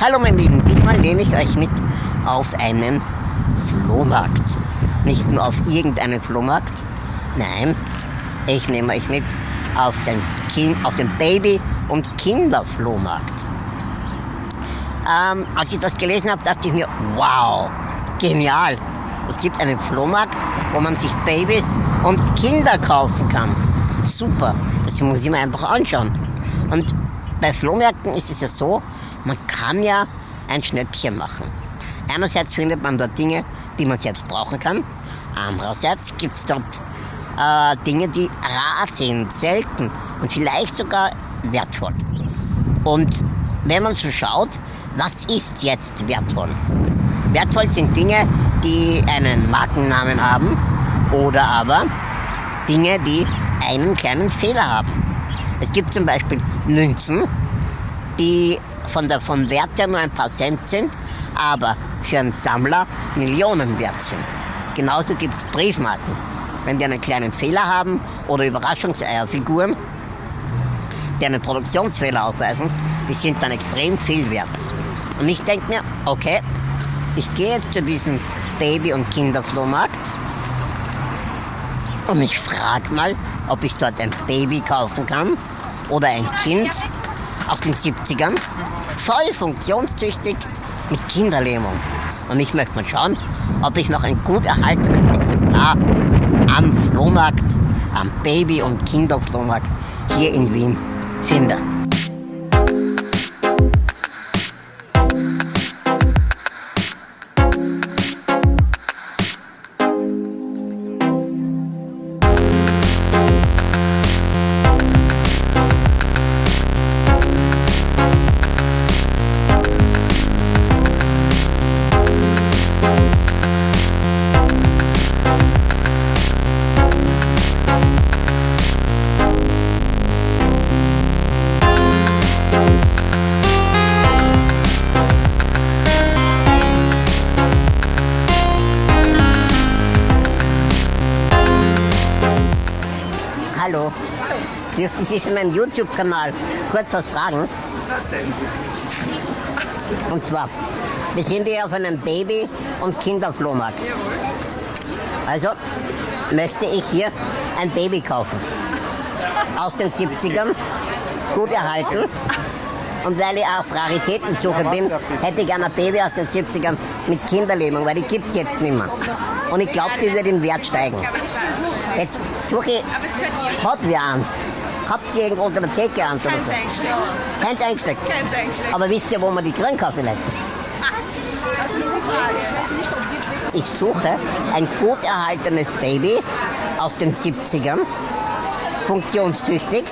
Hallo meine Lieben, diesmal nehme ich euch mit auf einen Flohmarkt. Nicht nur auf irgendeinen Flohmarkt, nein, ich nehme euch mit auf den, kind, auf den Baby- und Kinderflohmarkt. Ähm, als ich das gelesen habe, dachte ich mir, wow, genial. Es gibt einen Flohmarkt, wo man sich Babys und Kinder kaufen kann. Super, das muss ich mir einfach anschauen. Und bei Flohmärkten ist es ja so, man kann ja ein Schnäppchen machen. Einerseits findet man dort Dinge, die man selbst brauchen kann. Andererseits gibt es dort äh, Dinge, die rar sind, selten und vielleicht sogar wertvoll. Und wenn man so schaut, was ist jetzt wertvoll? Wertvoll sind Dinge, die einen Markennamen haben oder aber Dinge, die einen kleinen Fehler haben. Es gibt zum Beispiel Münzen, die von der, vom Wert her nur ein paar Cent sind, aber für einen Sammler Millionen wert sind. Genauso gibt es Briefmarken. Wenn die einen kleinen Fehler haben oder Überraschungseierfiguren, die einen Produktionsfehler aufweisen, die sind dann extrem viel wert. Und ich denke mir, okay, ich gehe jetzt zu diesem Baby- und Kinderflohmarkt und ich frage mal, ob ich dort ein Baby kaufen kann oder ein Kind aus den 70ern, voll funktionstüchtig mit Kinderlähmung. Und ich möchte mal schauen, ob ich noch ein gut erhaltenes Exemplar am Flohmarkt, am Baby- und Kinderflohmarkt hier in Wien finde. Dürfte ich in meinem YouTube-Kanal kurz was fragen? Was denn? Und zwar, wir sind hier auf einem Baby- und Kinderflohmarkt. Also möchte ich hier ein Baby kaufen. Aus den 70ern, gut erhalten. Und weil ich auf Raritätensuche bin, hätte ich gerne ein Baby aus den 70ern mit Kinderlähmung, weil die gibt es jetzt nicht mehr. Und ich glaube, die wird im Wert steigen. Jetzt suche ich, hat wer eins? Habt ihr irgendwo unter der Theke eins oder Keins so? eingesteckt. Keins eingesteckt. Keins eingesteckt. Aber wisst ihr, wo man die kriegen kann vielleicht? Das ist die Frage. Ich suche ein gut erhaltenes Baby aus den 70ern, funktionstüchtig.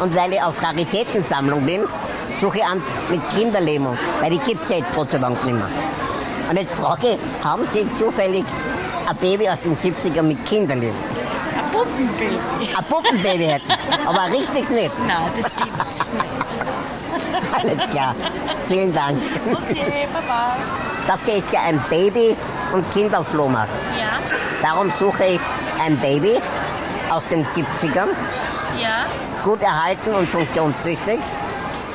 Und weil ich auf Raritätensammlung bin, suche ich eins mit Kinderlähmung, weil die gibt es ja jetzt Gott sei Dank nicht mehr. Und jetzt frage ich, haben Sie zufällig ein Baby aus den 70ern mit Kinderlähmung? Ein Puppenbild. Ein Puppenbaby hätten aber ein richtiges nicht. Nein, das gibt's nicht. Alles klar. Vielen Dank. Okay, Baba. Das hier ist ja ein Baby- und Kinderflohmarkt. Ja, Darum suche ich ein Baby aus den 70ern, ja. gut erhalten und funktionstüchtig.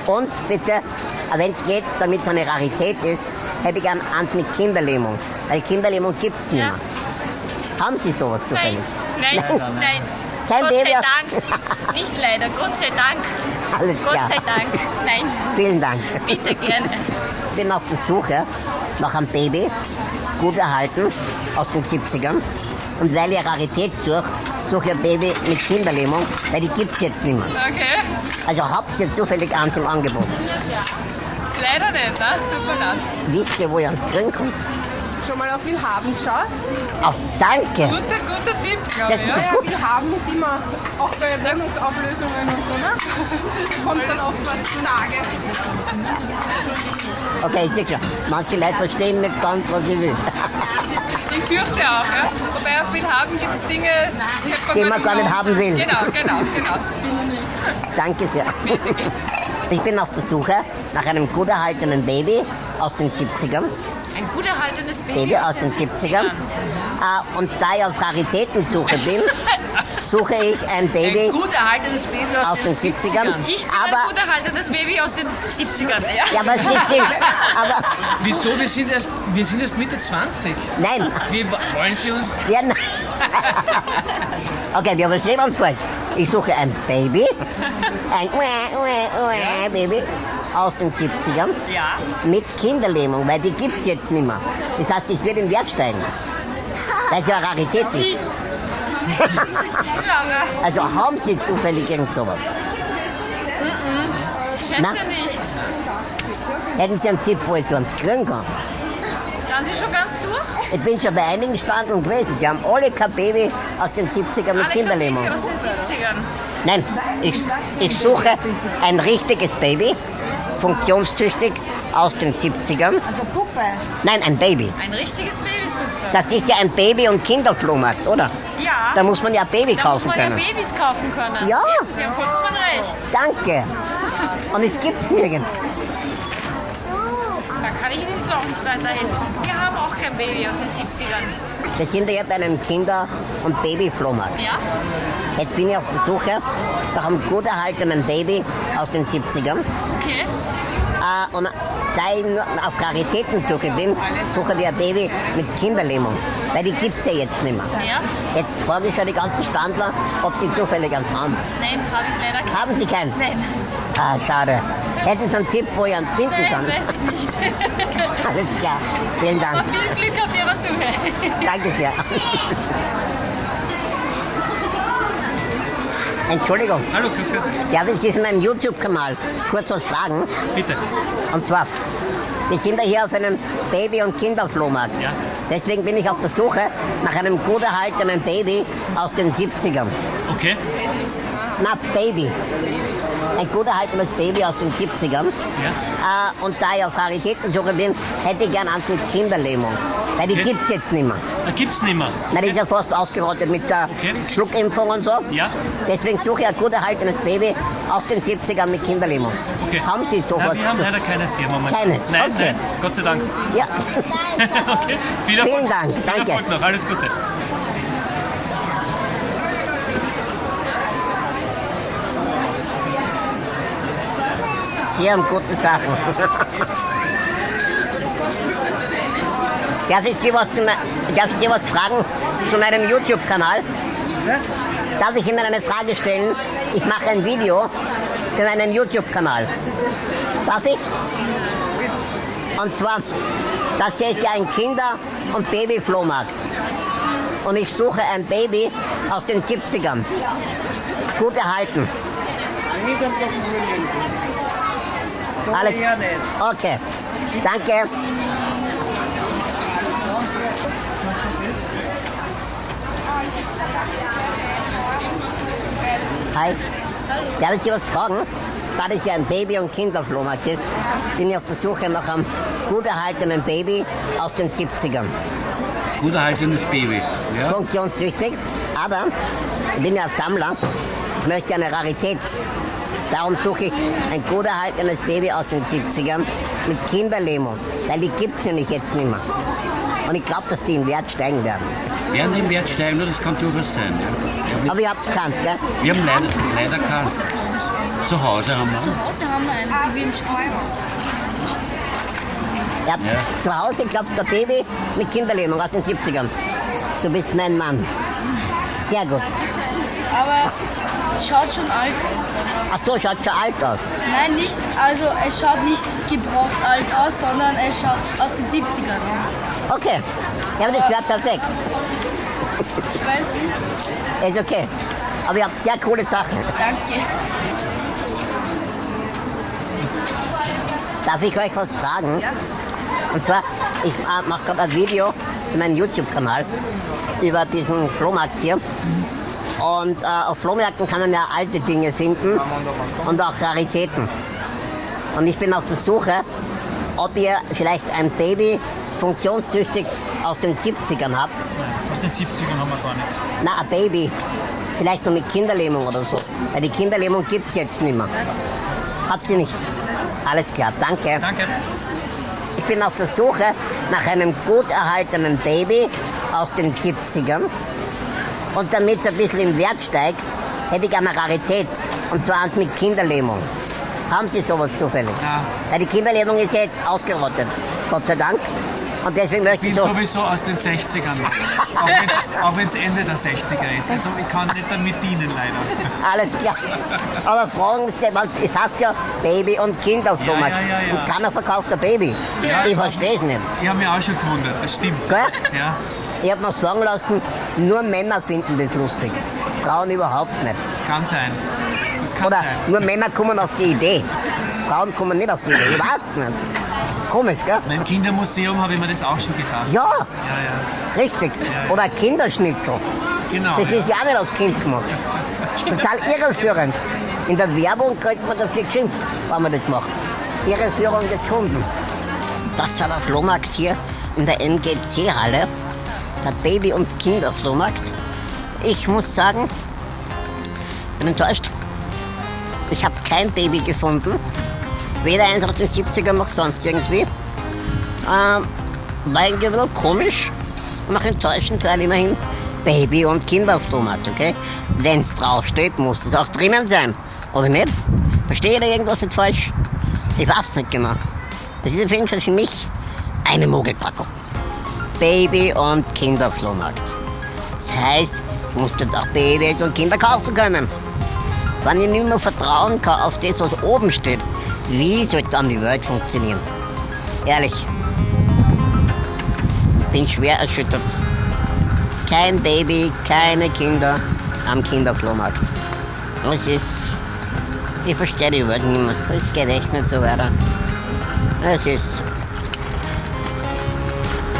Und bitte, wenn es geht, damit es eine Rarität ist, hätte ich gern eins mit Kinderlähmung. Weil Kinderlähmung gibt es nicht Ja. Haben Sie sowas Nein, zufällig? nein, nein. Kein Gott Baby sei Dank. Nicht leider, Gott sei Dank. Alles Gott klar. sei Dank. Nein, Vielen Dank. bitte gerne. Ich bin auf der Suche nach einem Baby, gut erhalten, aus den 70ern. Und weil ich Rarität suche, suche ich ein Baby mit Kinderlähmung, weil die gibt es jetzt nicht mehr. Okay. Also habt ihr zufällig eins im Angebot. Leider nicht, ne? Tut mir leid. Wisst ihr, wo ihr ans Kriegen kommt? Schon mal auf Willhaben geschaut? Ach, danke. Guter, guter Tipp, glaube Das ich. ist Ja. Ja, Willhaben ist immer, auch bei Wohnungsauflösungen und so, ne? Kommt dann oft was zutage. Okay, ist ja klar. Manche Leute verstehen nicht ganz, was ich will. Ich fürchte auch, ja. Wobei auf Willhaben gibt es Dinge, die, Die man gar nicht haben will. Genau, genau, genau. Danke sehr. Ich bin auf der Suche nach einem gut erhaltenen Baby aus den 70ern. Gut erhaltenes Baby, Baby aus den 70ern. Äh, und da ich auf Raritätensuche bin, suche ich ein Baby Ein gut erhaltenes Baby aus, aus den 70ern. Ich bin Aber- ein gut erhaltenes Baby aus den 70ern. Ja. Ja, aber, 70, aber Wieso? Wir sind erst, wir sind erst Mitte 20. nein, Wie wollen Sie uns. Ja, nein. okay, wir verstehen uns falsch. Ich suche ein Baby, ein Baby aus den 70ern ja. mit Kinderlähmung, weil die gibt es jetzt nicht mehr. Das heißt, es wird im Wert steigen. Weil es ja eine Rarität ist. Also haben Sie zufällig irgend sowas? Schätze Na? nicht. Hätten Sie einen Tipp, wo ich sonst kriegen kann? Sind Sie schon ganz durch? Ich bin schon bei einigen Standeln gewesen. Die haben alle kein Baby aus den 70ern mit Alle Kinderlähmung. Baby aus den 70ern. Nein, ich, ich suche ein richtiges Baby, funktionstüchtig aus den 70ern. Also Puppe. Nein, ein Baby. Ein richtiges Baby, super. Das ist ja ein Baby- und Kinderflohmarkt, oder? Ja. Da muss man ja Baby Da kaufen muss man können. ja Babys kaufen können. Ja. Sie haben vollkommen recht. Danke. Und es gibt's nirgends. Da kann ich Ihnen auch nicht weiterhelfen. Wir haben auch kein Baby aus den 70ern. Wir sind ja bei einem Kinder- und Babyflohmarkt. Ja? Jetzt bin ich auf der Suche nach einem gut erhaltenen Baby aus den 70ern. Okay. Äh, und da ich auf Raritätensuche bin, suche ich ein Baby mit Kinderlähmung. Weil die gibt's ja jetzt nicht mehr. Ja? Jetzt frage ich schon die ganzen Standler, ob sie zufällig eins haben. Nein, habe ich leider kein. Haben sie keins? Nein. Ah, schade. Hätten Sie einen Tipp, wo ich eins finden Nein, kann? weiß ich nicht. Alles klar. Vielen Dank. Aber viel Glück auf Ihrer Suche. Danke sehr. Entschuldigung, Hallo, grüß Gott. darf ich Sie in meinem YouTube-Kanal kurz was fragen? Bitte. Und zwar, wir sind ja hier auf einem Baby- und Kinderflohmarkt. Ja. Deswegen bin ich auf der Suche nach einem gut erhaltenen Baby aus den 70ern. Okay. Na, Baby. Ein gut erhaltenes Baby aus den 70ern. Ja. Äh, und da ich auf Raritätensuche bin, hätte ich gern eins mit Kinderlähmung. Weil die Okay. gibt's jetzt nicht mehr. Da gibt's nicht mehr. Na, die ist ja fast ausgerottet mit der Okay. Schluckimpfung und so. Ja. Deswegen suche ich ein gut erhaltenes Baby aus den 70ern mit Kinderlähmung. Okay. Haben Sie sowas? Nein, wir haben leider keines hier momentan. Keines? Nein, Okay. nein. Gott sei Dank. Ja. okay. Viel Erfolg. Vielen Dank. Viel Danke. Erfolg noch. Alles Gute. Sie haben gute Sachen. Darf ich Sie was, zu darf ich Sie was fragen zu meinem YouTube-Kanal? Darf ich Ihnen eine Frage stellen? Ich mache ein Video für meinen YouTube-Kanal. Darf ich? Und zwar, das hier ist ja ein Kinder- und Babyflohmarkt. Und ich suche ein Baby aus den 70ern. Gut erhalten. Alles. Okay. Danke. Hi. Darf ich Sie was fragen? Da das ja ein Baby- und Kinderflohmarkt ist, bin ich auf der Suche nach einem gut erhaltenen Baby aus den 70ern. Gut erhaltenes Baby. Ja? Funktionstüchtig, aber ich bin ja Sammler. Ich möchte eine Rarität. Darum suche ich ein gut erhaltenes Baby aus den 70ern mit Kinderlähmung, weil die gibt es nämlich jetzt nicht mehr. Und ich glaube, dass die im Wert steigen werden. Werden die im Wert steigen, das kann durchaus sein. Ja? Aber ihr habt keins, gell? Wir haben leider, leider keins. Zu Hause haben wir. Hause haben wir einen, wie im habt Ja. zu Hause, glaubst du, ein Baby mit Kinderlähmung aus den 70ern. Du bist mein Mann. Sehr gut. Aber es schaut schon alt aus. Ach so, schaut schon alt aus. Nein, nicht, also es schaut nicht gebraucht alt aus, sondern es schaut aus den 70ern aus. Okay. Ja, aber das wäre perfekt. Ich weiß nicht. Ist okay. Aber ihr habt sehr coole Sachen. Danke. Darf ich euch was fragen? Und zwar, ich äh, mache gerade ein Video für meinen YouTube-Kanal über diesen Flohmarkt hier. Und äh, auf Flohmärkten kann man ja alte Dinge finden und auch Raritäten. Und ich bin auf der Suche, ob ihr vielleicht ein Baby funktionstüchtig aus den 70ern habt. Den 70ern haben wir gar nichts. Na, ein Baby. Vielleicht nur mit Kinderlähmung oder so. Weil die Kinderlähmung gibt es jetzt nicht mehr. Habt ihr nicht? Alles klar, danke. Danke. Ich bin auf der Suche nach einem gut erhaltenen Baby aus den 70ern. Und damit es ein bisschen im Wert steigt, hätte ich eine Rarität. Und zwar eins mit Kinderlähmung. Haben Sie sowas zufällig? Ja. Weil die Kinderlähmung ist jetzt ausgerottet. Gott sei Dank. Und deswegen möchte Ich ich bin so. sowieso aus den 60ern. Auch wenn es Ende der 60er ist. Also ich kann nicht damit dienen leider. Alles klar. Aber fragen Sie, weil es heißt ja Baby und Kind auf Thomas. ja, ja, ja. Und keiner verkauft ein Baby. Ich verstehe es nicht. Ich habe mich auch schon gewundert, das stimmt. Gell? Ja, Ich habe noch sagen lassen, nur Männer finden das lustig. Frauen überhaupt nicht. das kann sein. Das kann Oder sein. nur Männer kommen auf die Idee. Frauen kommen nicht auf die Idee. Ich weiß nicht. Komisch, gell? Beim Kindermuseum habe ich mir das auch schon gedacht. Ja, Ja, ja. richtig. Oder Kinderschnitzel. Genau. Das ja. ist ja auch nicht aufs Kind gemacht. Total irreführend. In der Werbung kriegt man dafür geschimpft, wenn man das macht. Irreführung des Kunden. Das war der Flohmarkt hier in der MGC-Halle. Der Baby- und Kinderflohmarkt. Ich muss sagen, bin enttäuscht. Ich habe kein Baby gefunden. Weder eins aus den 70ern noch sonst irgendwie. Ähm, war irgendwie ein bisschen komisch und auch enttäuschend, weil immerhin Baby- und Kinderflohmarkt, okay? Wenn es draufsteht, muss es auch drinnen sein, oder nicht? Verstehe ich da irgendwas nicht falsch? Ich weiß nicht genau. Das ist auf jeden Fall für mich eine Mogelpackung. Baby- und Kinderflohmarkt. Das heißt, ich muss dort auch Babys und Kinder kaufen können. Wenn ich nicht mehr vertrauen kann auf das, was oben steht, wie soll dann die Welt funktionieren? Ehrlich. Bin schwer erschüttert. Kein Baby, keine Kinder am Kinderflohmarkt. Es ist. Ich verstehe die Welt nicht mehr. Es geht echt nicht so weiter. Es ist.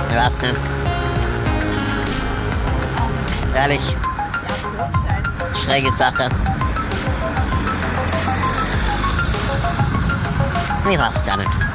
Ich weiß nicht. Ehrlich. Schräge Sache. We've all done it.